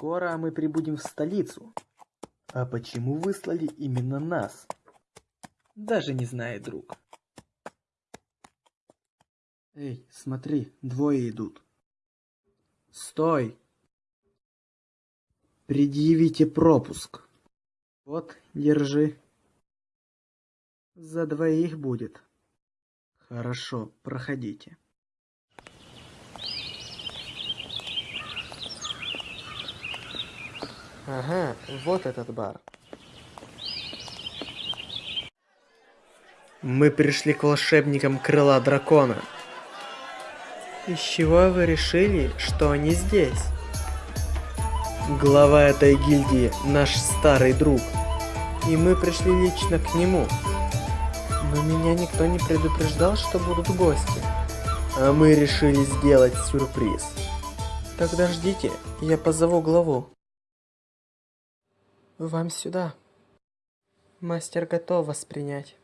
Скоро мы прибудем в столицу. А почему выслали именно нас? Даже не знаю, друг. Эй, смотри, двое идут. Стой! Предъявите пропуск. Вот, держи. За двоих будет. Хорошо, проходите. Ага, вот этот бар. Мы пришли к волшебникам крыла дракона. Из чего вы решили, что они здесь? Глава этой гильдии наш старый друг. И мы пришли лично к нему. Но меня никто не предупреждал, что будут гости. А мы решили сделать сюрприз. Тогда ждите, я позову главу. Вам сюда. Мастер готов вас принять.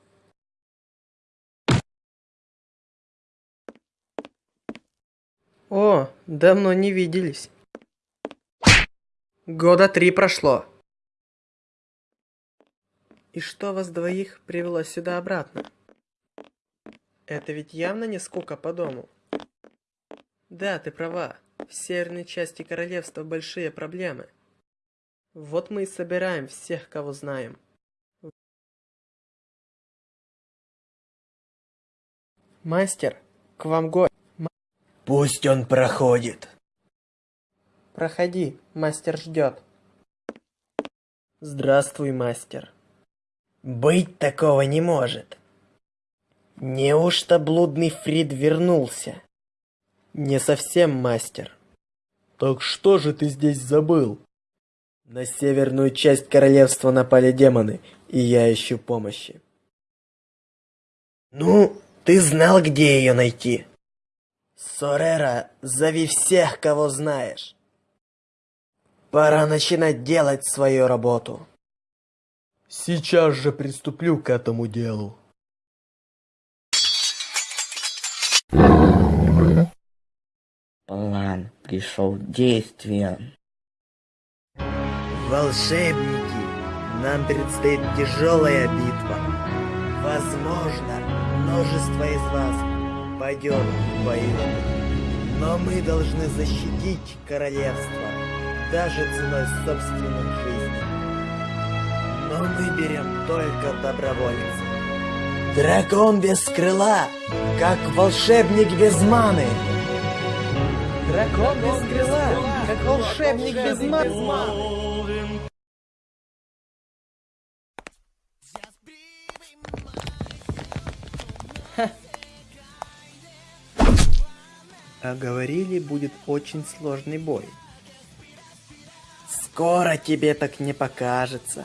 О, давно не виделись. Года три прошло. И что вас двоих привело сюда обратно? Это ведь явно не скука по дому. Да, ты права. В северной части королевства большие проблемы. Вот мы и собираем всех, кого знаем. Мастер, к вам гость. Пусть он проходит. Проходи, мастер ждет. Здравствуй, мастер. Быть такого не может. Неужто блудный Фрид вернулся? Не совсем, мастер. Так что же ты здесь забыл? На северную часть королевства напали демоны, и я ищу помощи. Ну, ты знал, где ее найти? Сорера, зови всех, кого знаешь. Пора начинать делать свою работу. Сейчас же приступлю к этому делу. План пришел в действие. Волшебники, нам предстоит тяжелая битва. Возможно, множество из вас пойдет в бою. Но мы должны защитить королевство, даже ценой собственных жизней. Но мы берем только добровольцев. Дракон без крыла, как волшебник без маны. Дракон без крыла, как волшебник без маны. А говорили, будет очень сложный бой. Скоро тебе так не покажется.